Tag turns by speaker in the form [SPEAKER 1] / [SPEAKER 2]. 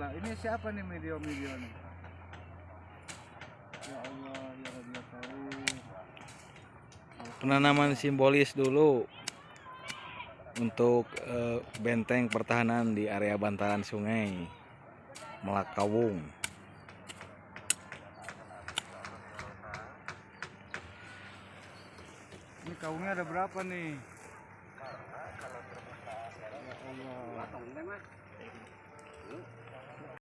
[SPEAKER 1] lah. Ini siapa nih video-video nih? Ya Allah, ya Rabbi ya
[SPEAKER 2] Penanaman simbolis dulu untuk eh, benteng pertahanan di area bantaran sungai Melakawung.
[SPEAKER 1] Ini kawungnya ada berapa nih? Ya Allah.